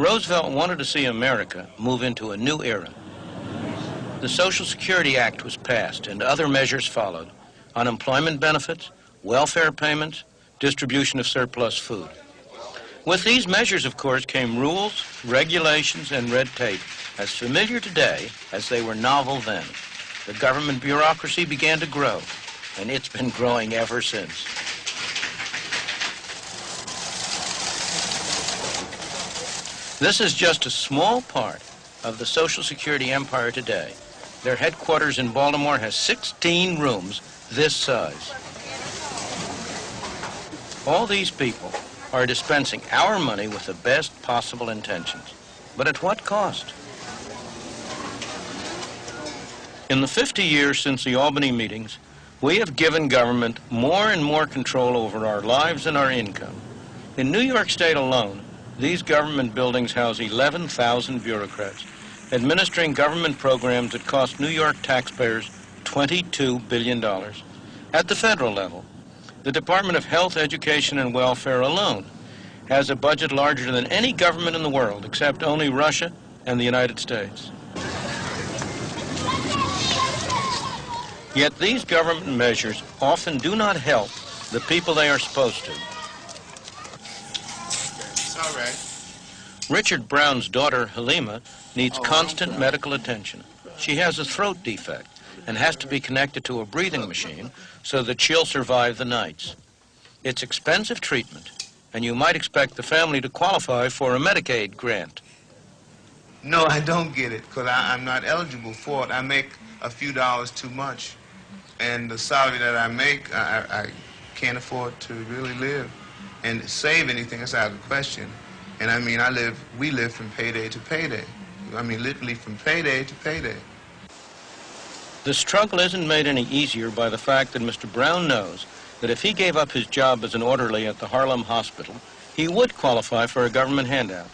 Roosevelt wanted to see America move into a new era. The Social Security Act was passed and other measures followed. Unemployment benefits, welfare payments, distribution of surplus food. With these measures, of course, came rules, regulations, and red tape, as familiar today as they were novel then. The government bureaucracy began to grow, and it's been growing ever since. This is just a small part of the Social Security empire today. Their headquarters in Baltimore has 16 rooms this size. All these people are dispensing our money with the best possible intentions. But at what cost? In the 50 years since the Albany meetings, we have given government more and more control over our lives and our income. In New York State alone, these government buildings house 11,000 bureaucrats, administering government programs that cost New York taxpayers $22 billion. At the federal level, the Department of Health, Education, and Welfare alone has a budget larger than any government in the world except only Russia and the United States. Yet these government measures often do not help the people they are supposed to. All right. Richard Brown's daughter, Halima, needs oh, constant medical attention. She has a throat defect and has to be connected to a breathing machine so that she'll survive the nights. It's expensive treatment, and you might expect the family to qualify for a Medicaid grant. No, I don't get it because I'm not eligible for it. I make a few dollars too much. And the salary that I make, I, I can't afford to really live and save anything. That's out of the question. And I mean, I live, we live from payday to payday. I mean, literally from payday to payday. The struggle isn't made any easier by the fact that Mr. Brown knows that if he gave up his job as an orderly at the Harlem Hospital, he would qualify for a government handout,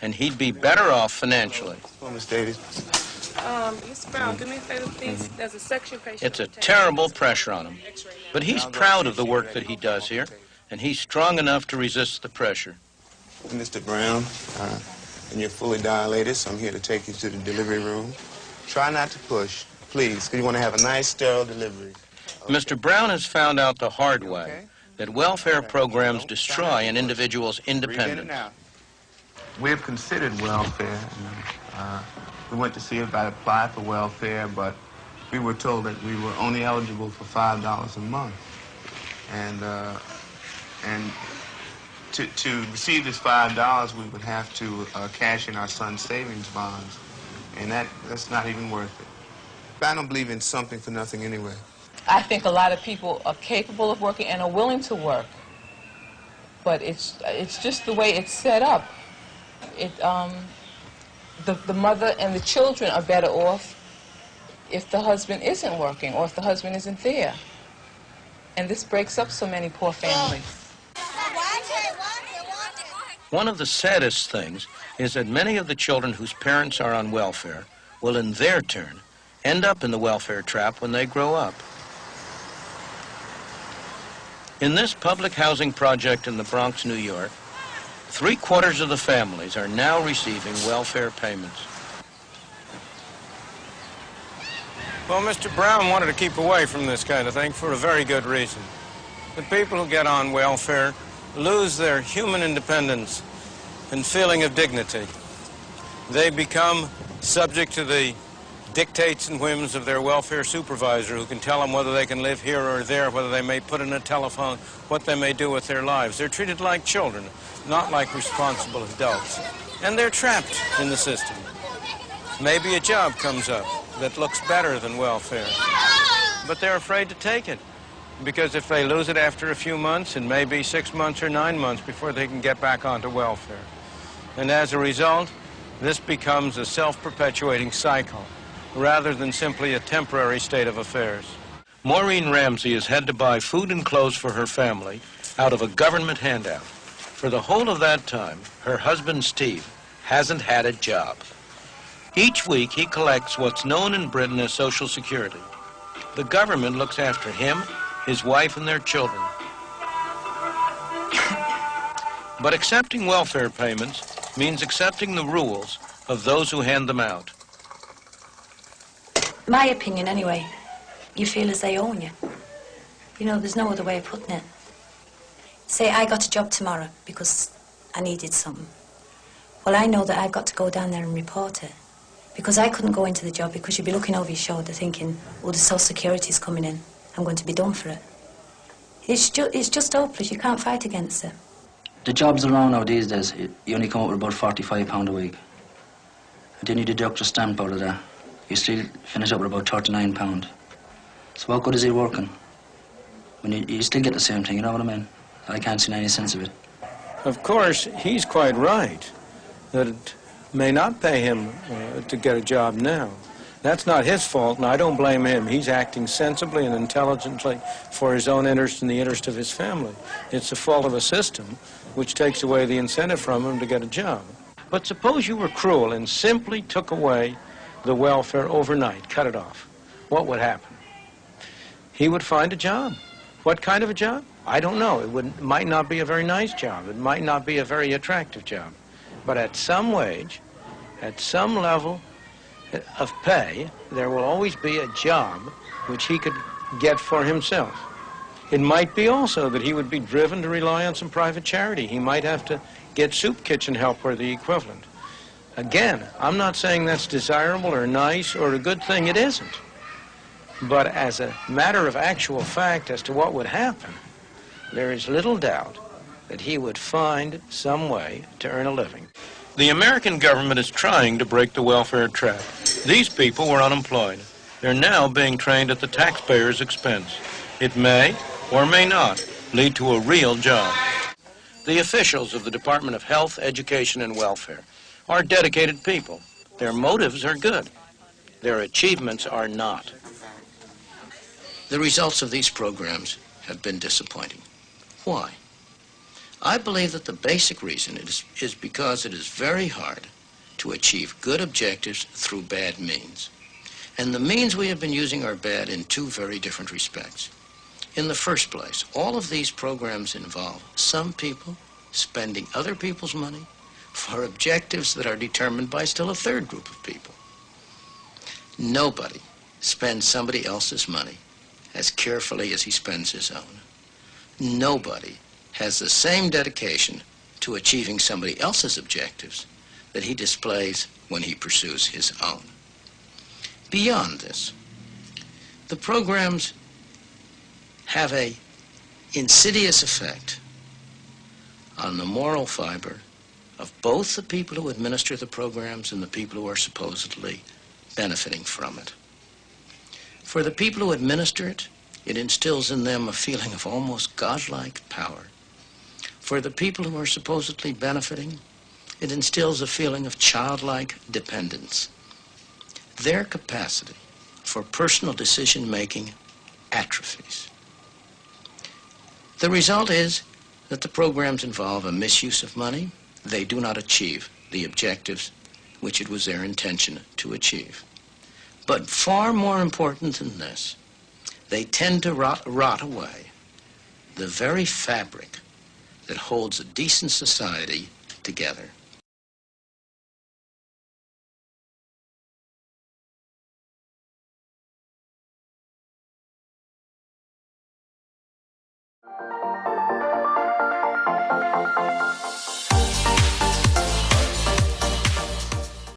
and he'd be better off financially. Well, Miss Davies. Um, Mr. Brown, do me a favor, please. There's a section patient. It's a terrible pressure on him, but he's proud of the work that he does here, and he's strong enough to resist the pressure. Mr. Brown, uh, and you're fully dilated, so I'm here to take you to the delivery room. Try not to push, please, because you want to have a nice, sterile delivery. Mr. Brown has found out the hard way that welfare programs destroy an individual's independence. We have considered welfare. And, uh, we went to see if I'd apply for welfare, but we were told that we were only eligible for $5 a month. And, uh, and to, to receive this $5, we would have to uh, cash in our son's savings bonds. And that, that's not even worth it. I don't believe in something for nothing anyway. I think a lot of people are capable of working and are willing to work. But it's, it's just the way it's set up. It, um, the, the mother and the children are better off if the husband isn't working or if the husband isn't there. And this breaks up so many poor families. One of the saddest things is that many of the children whose parents are on welfare will, in their turn, end up in the welfare trap when they grow up. In this public housing project in the Bronx, New York, three quarters of the families are now receiving welfare payments. Well, Mr. Brown wanted to keep away from this kind of thing for a very good reason. The people who get on welfare lose their human independence and feeling of dignity. They become subject to the dictates and whims of their welfare supervisor who can tell them whether they can live here or there, whether they may put in a telephone, what they may do with their lives. They're treated like children, not like responsible adults. And they're trapped in the system. Maybe a job comes up that looks better than welfare, but they're afraid to take it because if they lose it after a few months, it may be six months or nine months before they can get back onto welfare. And as a result, this becomes a self-perpetuating cycle rather than simply a temporary state of affairs. Maureen Ramsey has had to buy food and clothes for her family out of a government handout. For the whole of that time, her husband, Steve, hasn't had a job. Each week, he collects what's known in Britain as Social Security. The government looks after him, his wife, and their children. But accepting welfare payments means accepting the rules of those who hand them out. My opinion, anyway, you feel as they own you. You know, there's no other way of putting it. Say I got a job tomorrow because I needed something. Well, I know that I've got to go down there and report it. Because I couldn't go into the job because you'd be looking over your shoulder thinking, oh, the social security's coming in. I'm going to be done for it. It's, ju- it's just hopeless. You can't fight against it. The jobs around now these days, you you only come up with about £45 a week. And then you deduct your stamp out of that. You still finish up with about £39. So what good is it working? When you, you still get the same thing, you know what I mean? I can't see any sense of it. Of course, he's quite right that it may not pay him uh, to get a job now. That's not his fault, and I don't blame him. He's acting sensibly and intelligently for his own interest and the interest of his family. It's the fault of a system which takes away the incentive from him to get a job. But suppose you were cruel and simply took away the welfare overnight, cut it off. What would happen? He would find a job. What kind of a job? I don't know. It would, might not be a very nice job. It might not be a very attractive job. But at some wage, at some level of pay, there will always be a job which he could get for himself. It might be also that he would be driven to rely on some private charity. He might have to get soup kitchen help or the equivalent. Again, I'm not saying that's desirable or nice or a good thing. It isn't. But as a matter of actual fact as to what would happen, there is little doubt that he would find some way to earn a living. The American government is trying to break the welfare trap. These people were unemployed. They're now being trained at the taxpayer's expense. It may, or may not, lead to a real job. The officials of the Department of Health, Education, and Welfare are dedicated people. Their motives are good. Their achievements are not. The results of these programs have been disappointing. Why? I believe that the basic reason is, is because it is very hard to achieve good objectives through bad means. And the means we have been using are bad in two very different respects. In the first place, all of these programs involve some people spending other people's money for objectives that are determined by still a third group of people. Nobody spends somebody else's money as carefully as he spends his own. Nobody has the same dedication to achieving somebody else's objectives that he displays when he pursues his own. Beyond this, the programs have a insidious effect on the moral fiber of both the people who administer the programs and the people who are supposedly benefiting from it. For the people who administer it, it instills in them a feeling of almost godlike power. For the people who are supposedly benefiting, it instills a feeling of childlike dependence. Their capacity for personal decision making atrophies. The result is that the programs involve a misuse of money. They do not achieve the objectives which it was their intention to achieve. But far more important than this, they tend to rot, rot away the very fabric that holds a decent society together.